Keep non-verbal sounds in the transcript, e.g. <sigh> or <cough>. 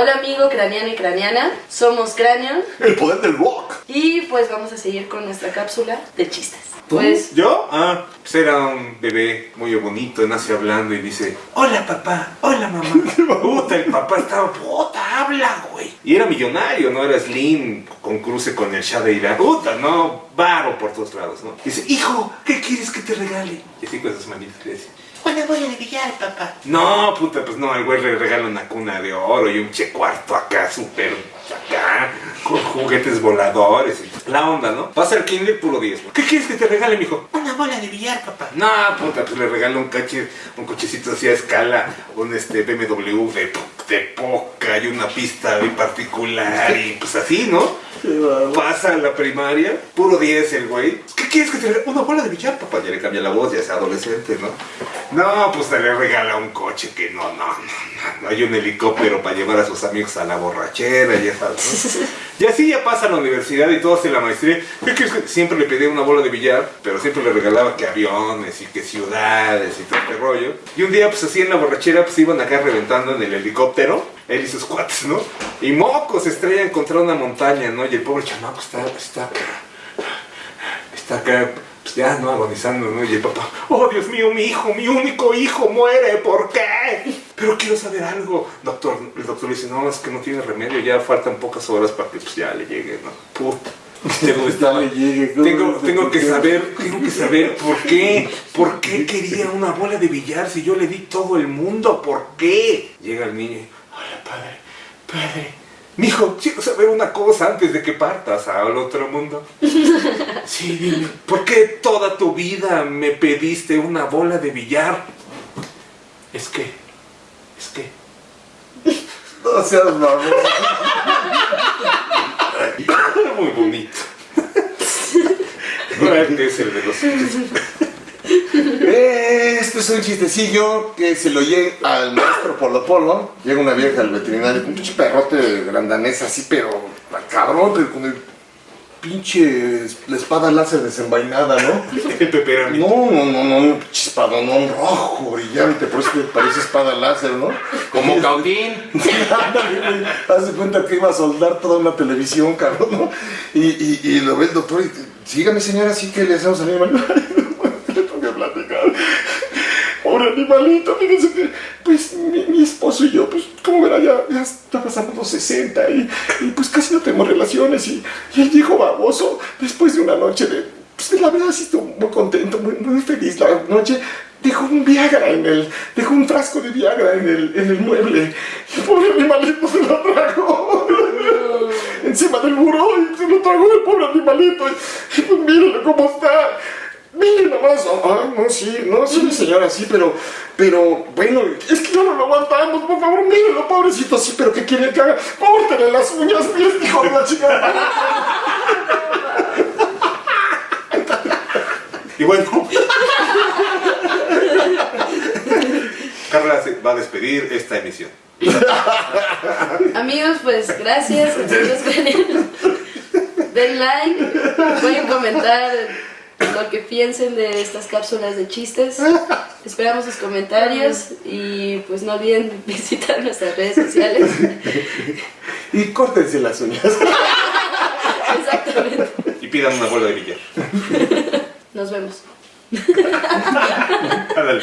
Hola amigo craneano y craneana, somos Cráneo El poder del rock. y pues vamos a seguir con nuestra cápsula de chistes. Pues ¿Yo? Ah, pues era un bebé muy bonito, nace hablando y dice, hola papá, hola mamá. <laughs> Puta, el papá estaba, puta, habla, güey. Y era millonario, ¿no? Era Slim, con cruce con el Shah de Irán. Puta, no, varo por todos lados, ¿no? Dice, hijo, ¿qué quieres que te regale? Y así con esas manitas le dice, Una bola de billar, papá. no, puta, pues no, el güey le regala una cuna de oro y un che cuarto acá, súper acá, con juguetes voladores. y La onda, ¿no? Pasa el kinder puro 10. ¿Qué quieres que te regale, mijo? Una bola de billar, papá. No, puta, pues le regalo un coche, un cochecito así a escala, un este BMW de, de poca y una pista muy particular y pues así, ¿no? Pasa a la primaria, puro 10 el güey. ¿Qué quieres que te regale? Una bola de billar, papá. Ya le cambia la voz, ya es adolescente, ¿no? No, pues le regala un coche que no, no, no, no, hay un helicóptero para llevar a sus amigos a la borrachera, ya sabes, ¿no? <laughs> Y así ya pasa la universidad y todo hace la maestría. ¿Qué crees que siempre le pedía una bola de billar, pero siempre le regalaba que aviones y que ciudades y todo este rollo? Y un día, pues así en la borrachera, pues iban acá reventando en el helicóptero, él y sus cuates, ¿no? Y mocos se estrellan contra una montaña, ¿no? Y el pobre chamaco está, está, está acá, pues ya, ¿no? Agonizando, ¿no? Y el papá, oh Dios mío, mi hijo, mi único hijo muere, ¿por qué? Pero quiero saber algo. Doctor, el doctor le dice, no, es que no tiene remedio, ya faltan pocas horas para que pues, ya le llegue, ¿no? Puta. Tengo, <laughs> estaba- le llegue, ¿cómo tengo, tengo que saber, tengo que saber por qué, por qué <laughs> quería una bola de billar si yo le di todo el mundo, ¿por qué? Llega el niño y, hola padre, padre, mijo, quiero saber una cosa antes de que partas al otro mundo. <laughs> Sí, dime, ¿por qué toda tu vida me pediste una bola de billar? Es que, es que, No seas mamón. muy bonito. Este es el de los Este es un chistecillo que se lo oye al maestro Polo Polo. Llega una vieja al veterinario con un perrote grandanés así, pero cabrón, pero con el pinche la espada láser desenvainada, ¿no? <laughs> el peperami. No, no, no, no, un pinche espadonón rojo, brillante, por eso parece espada láser, ¿no? Como <laughs> Caudín. Güey. Haz de cuenta que iba a soldar toda una televisión, cabrón, ¿no? Y, y, y lo ve el doctor y sígame señora, así que le hacemos al animal. Ay, <laughs> le tengo que platicar. Pobre animalito, fíjense que, pues, mi, mi esposo y yo, pues, como verá, ya, ya está pasando los 60 y, y, pues casi no tenemos relaciones y, y el viejo baboso, después de una noche de, pues, la verdad sí estuvo muy contento, muy, muy feliz la noche, dejó un Viagra en el, dejó un frasco de Viagra en el, en el mueble y el pobre animalito se lo tragó. Encima del muro y se lo tragó el pobre animalito y pues mírenlo cómo está Miren nomás, ah, no, sí, no, sí, señora, sí, pero, pero, bueno, es que ya no lo aguantamos, por favor, mírenlo, pobrecito, sí, pero ¿qué quiere que haga? Córtele las uñas, mire, hijo de la chica. Y bueno. Carla se va a despedir esta emisión. amigos, pues gracias. amigos. Den like, pueden comentar lo que piensen de estas cápsulas de chistes. <laughs> Esperamos sus comentarios y pues no olviden <laughs> visitar nuestras redes sociales. <laughs> Y córtense las uñas. Exactamente. Y pidan una bola de billar. Nos vemos. Ándale.